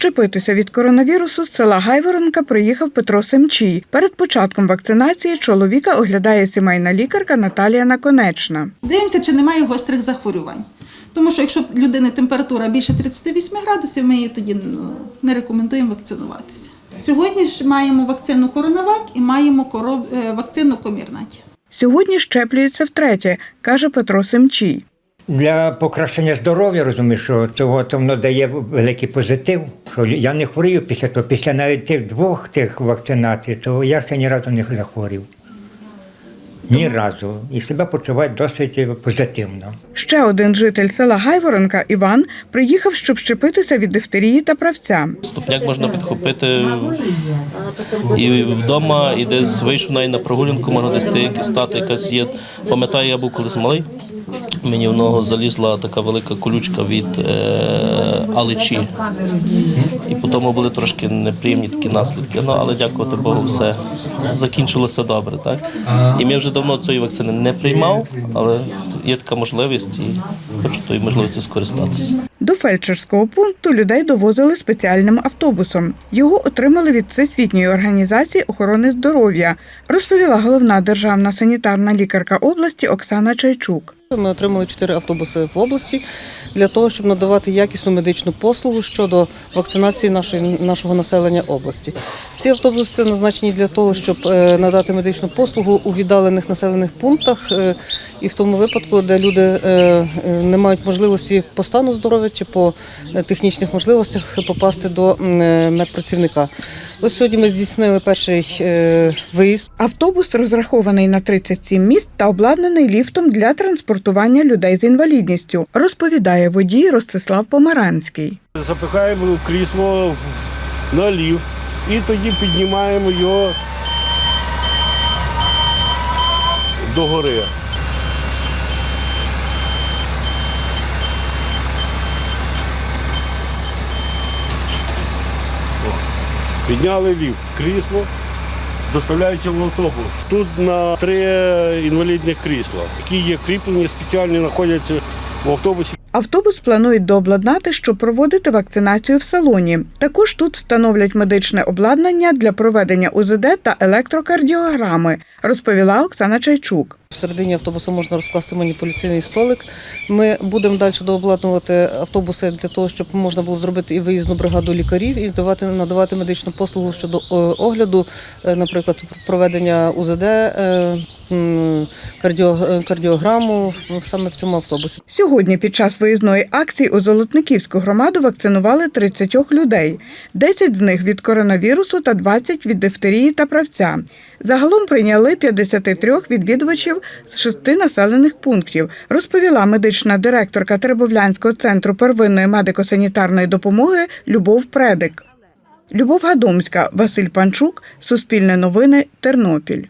Щепитися від коронавірусу з села Гайворонка приїхав Петро Семчій. Перед початком вакцинації чоловіка оглядає сімейна лікарка Наталія Наконечна. Дивимося, чи немає гострих захворювань. Тому що якщо в людини температура більше 38 градусів, ми її тоді ну, не рекомендуємо вакцинуватися. Сьогодні ж маємо вакцину Коронавак і маємо е, вакцину Комірнаті. Сьогодні щеплюється втретє, каже Петро Семчій. Для покращення здоров'я, розумію, що цього то воно дає великий позитив. Що я не хворію після того, після навіть тих двох тих вакцинацій, то я ще ні разу не захворів. Ні разу. І себе почуваю досить позитивно. Ще один житель села Гайворонка Іван приїхав, щоб щепитися від дифтерії та правця. Ступняк можна підхопити і вдома, і десь вийшов навіть на прогулянку, можна десь деякі стати, якась є. Пам'ятаю, я був колись малий. Мені в ногу залізла така велика колючка від е, алечі. І потім були трошки неприємні такі наслідки. Ну, але дякувати Богу, все закінчилося добре. Так? І ми вже давно цієї вакцини не приймав, але є така можливість і хочу тої можливості скористатися. До фельдшерського пункту людей довозили спеціальним автобусом. Його отримали від Всесвітньої організації охорони здоров'я, розповіла головна державна санітарна лікарка області Оксана Чайчук. Ми отримали чотири автобуси в області для того, щоб надавати якісну медичну послугу щодо вакцинації нашої, нашого населення області. Ці автобуси назначені для того, щоб е, надати медичну послугу у віддалених населених пунктах е, і в тому випадку, де люди е, не мають можливості по стану здоров'я чи по технічних можливостях попасти до медпрацівника. Ось сьогодні ми здійснили перший е, виїзд. Автобус розрахований на 37 місць та обладнаний ліфтом для транспортування людей з інвалідністю, розповідає водій Ростислав Помаранський. Запихаємо крісло в- на ліфт і тоді піднімаємо його до Підняли ліфт, крісло, доставляючи в автобус. Тут на три інвалідних крісла, які є кріплені, спеціальні знаходяться в автобусі. Автобус планують дообладнати, щоб проводити вакцинацію в салоні. Також тут встановлять медичне обладнання для проведення УЗД та електрокардіограми, розповіла Оксана Чайчук. Всередині автобуса можна розкласти маніпуляційний столик. Ми будемо далі дообладнувати автобуси для того, щоб можна було зробити і виїзну бригаду лікарів і давати надавати медичну послугу щодо е, огляду, е, наприклад, проведення УЗД, е, кардіограму ну, саме в цьому автобусі. Сьогодні під час виїзної акції у Золотниківську громаду вакцинували 30 людей. 10 з них від коронавірусу та 20 від дифтерії та правця. Загалом прийняли 53 відвідувачів з шести населених пунктів, розповіла медична директорка Теребовлянського центру первинної медико-санітарної допомоги Любов Предик. Любов Гадомська, Василь Панчук, Суспільне новини, Тернопіль.